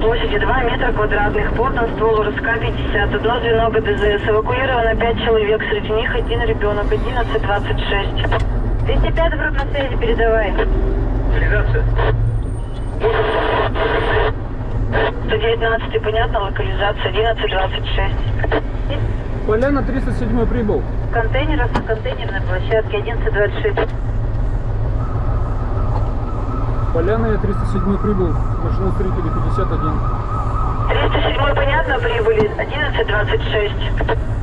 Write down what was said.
2 метра квадратных, плотно ствол РСК-50, одно звено ГДЗС, эвакуировано 5 человек, среди них один ребенок, 11.26. 205 обратно связи, передавай. Реализация. 119 понятно, локализация 11.26. Поляна 307 прибыл. Контейнер, автоконтейнерной площадке 11.26. Поляна я 307 прибыл. Машина строителей 51. 307 понятно, прибыли 11.26.